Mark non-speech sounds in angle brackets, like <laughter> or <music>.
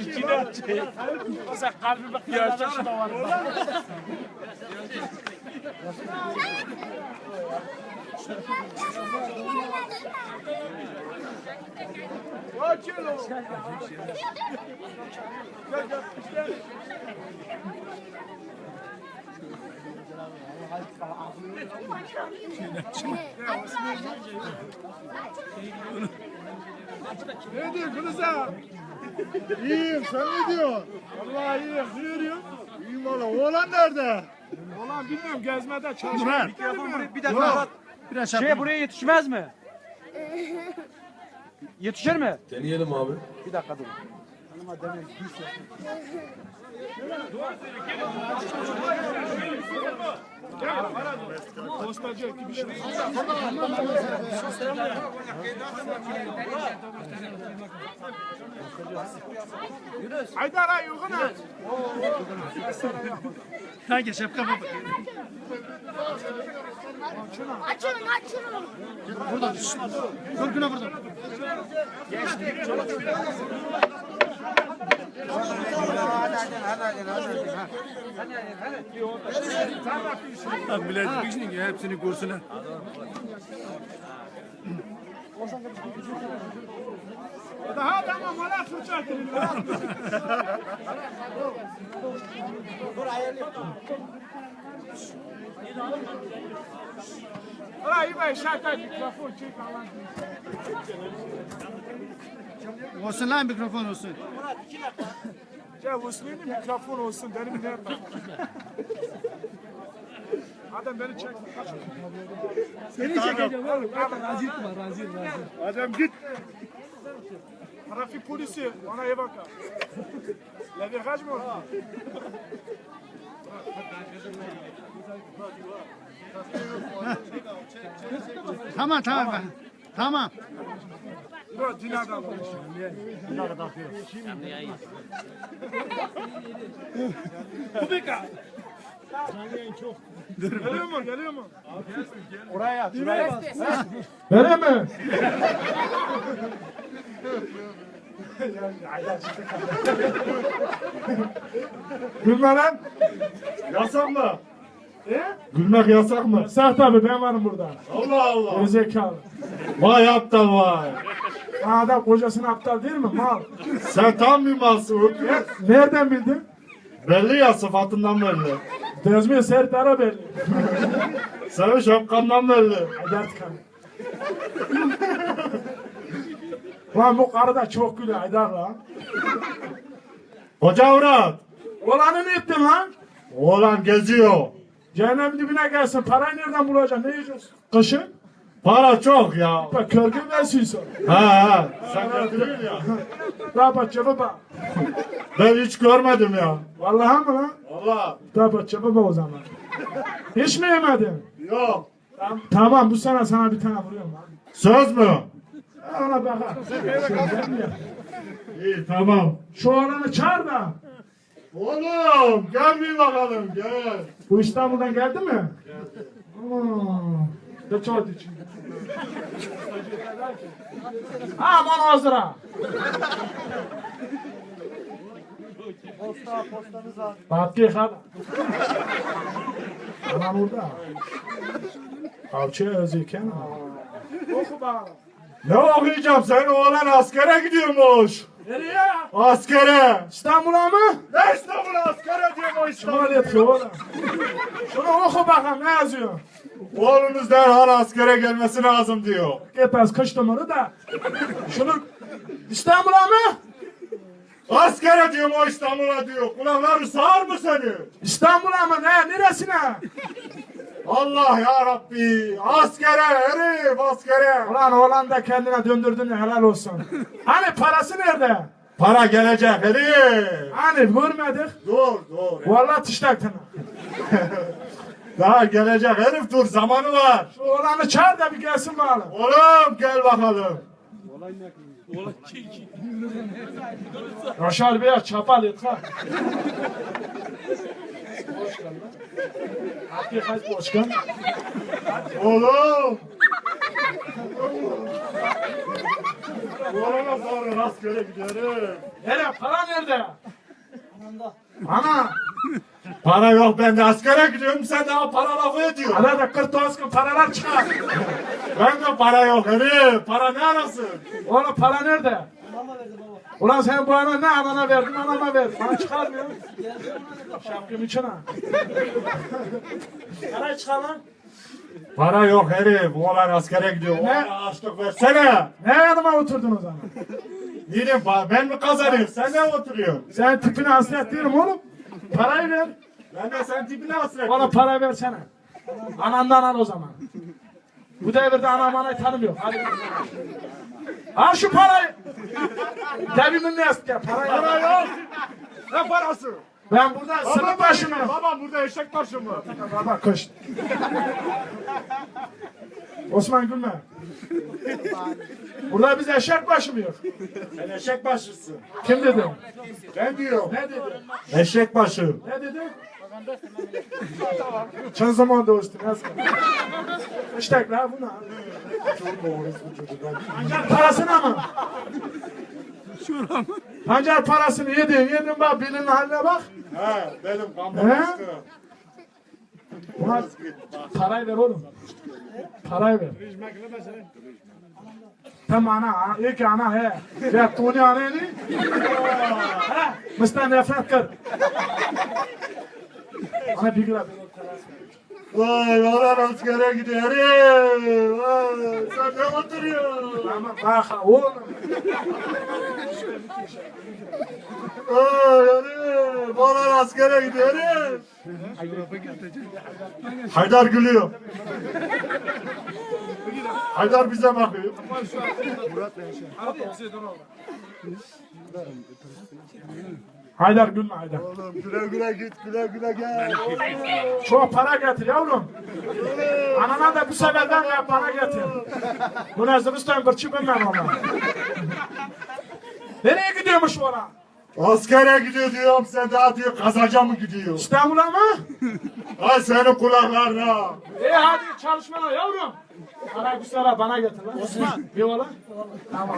İçine açıyor. Mesela kalbime kıyarda şu da var. Ne diyor Kılıza? İyiyim sen ne diyorsun? Vallahi iyiyim. Ne diyorsun? İyiyim valla. Oğlan nerede? Oğlan bilmiyorum gezmede çalışıyor. Mikrofon buraya bir dakika. Biraz Şey buraya yetişmez mi? <laughs> Yetişir mi? Deneyelim abi. Bir dakika dur. Postacı gibi şey. Haydar ay ana. Hangi şapka baba? Açılın açılın. Korkuna burada. Millet bir şey hepsini kursunlar. Daha tamam ona fırça atın. Olha aí, vai, chata mikrofon çek Allah'ın Olsun lan mikrofon olsun. Ya Osman'ın mikrofon olsun benim ne yapayım? Adam beni çek. Seni çekeceğim oğlum. Razı etme, razı etme. Adam git. Trafik polisi ona iyi bakar. Levi kaç mı oldu? Tamam tamam. Tamam. Bu dinadan olmuş. Geliyor mu? Geliyor mu? Oraya. Şuraya. Öyle mi? Gülme lan. Yasak mı? Gülmek yasak mı? Yasak tabii ben varım burada. Allah Allah. Gerizekalı. Vay aptal vay. Adam kocasının aptal değil mi? Mal. Sen tam bir malsın. öküz. Nereden bildin? Belli ya sıfatından belli. Dezmi Serdar'a belli. Senin şapkandan belli. Artık hani. Lan bu karı da çok gülüyor Haydar lan. Hoca Murat. Olanı ne ettin lan? Oğlan geziyor. Cehennem dibine gelsin. Parayı nereden bulacaksın? Ne yiyeceksin? Kışın? Para çok ya. Bak körgü versiyonu. Ha ha. Sen götürün ya. Rabat cevap bak. Ben hiç görmedim ya. Vallahi mı lan? Valla. Rabat cevap o zaman. Hiç mi yemedin? Yok. Tamam, tamam bu sene sana bir tane vuruyorum lan. Söz mü? Ona bakar. İyi tamam. Şu oğlanı çağır da. Oğlum gel bir bakalım gel. Bu İstanbul'dan geldi mi? Geldi. De çok için. Aman Azra. Posta postanız var. Bakki hadi. Aman orada. Avcı özüken. Oku bakalım. Ne okuyacağım sen oğlan askere gidiyormuş. Nereye? Askere. İstanbul'a mı? Ne İstanbul askere diyorum o İstanbul. Şunu yatıyor oğlum. Şunu oku bakalım ne yazıyor? Oğlunuz derhal askere gelmesi lazım diyor. Gitmez kış numara da. Şunu İstanbul'a mı? Askere diyorum o İstanbul'a diyor. Kulakları sağır mı seni? İstanbul'a mı ne? Neresine? Allah ya Rabbi. Askere herif askere. Ulan oğlan da kendine döndürdün ya helal olsun. <laughs> Hani parası nerede? Para gelecek herif. Hani görmedik. Dur dur. Vallahi tiştaktın. <laughs> Daha gelecek herif dur zamanı var. Şu oğlanı çağır da bir gelsin bakalım. Oğlum gel bakalım. Yaşar Bey çapal et <laughs> ha. Hakkı kaç başkan? Oğlum. Oğlana sonra rastgele giderim. Nereye? Para nerede? Ana. Para yok ben de askere gidiyorum sen daha para lafı ediyorsun. Arada 40 gün paralar çıkar. Ben de para yok herif. Para ne arasın? Oğlum para nerede? Ulan sen bu ana ne anana verdin anama verdin. Bana çıkarmıyor. Şapkım için ha. Para çıkar lan. Para yok herif. Oğlan askere gidiyor. Oğlana açlık versene. Ne yanıma oturdun o zaman? Niye ben mi kazanıyorum? Sen ne oturuyorsun? Sen tipine hasret değilim oğlum. Parayı ver. Ben de sen tipine hasret. Bana para versene. Anamdan al o zaman. Bu devirde anam anayı tanımıyor. Hadi. Al şu parayı. Devimin ne ya parayı. Para yok. Ne parası? Ben burada sınıf başındayım. Babam burada eşek başı mı? Baba koş. Osman gülme. Burada biz eşek başı mıyız? Sen eşek başısın. Kim dedi? Ben diyorum. Ne dedi? Eşek başı. Ne dedi? Çın zaman dostum. Nasıl? İşte la buna. Parasına mı? Pancar parasını yedin, yedin bak bilin haline bak. He benim He? kambalaştı. Buna parayı ver oğlum. Parayı ver. Tamam ana, ki ana he. Ya tuni ana ni. Ha, Mıstan nefret kır. Ana bir gram. Vay oğlan askere gidiyor herif. Vay sen ne oturuyorsun? Ama bak oğlum. Vay herif. Oğlan askere gidiyor herif. Haydar gülüyor. Haydar bize bakıyor. Haydar gülme Haydar. Oğlum güle güle git güle güle gel. Çok para getir yavrum. Anana da bu seferden ya para getir. Bu ne zıbıstan kırçı bilmem ama. Nereye gidiyormuş ana? Askere gidiyor diyorum sen daha diyor kazaca mı gidiyor? İstanbul'a mı? Ay senin kulaklarına. İyi hadi çalışmana yavrum. Para güzel bana getir lan. Osman. Bir ola. Tamam.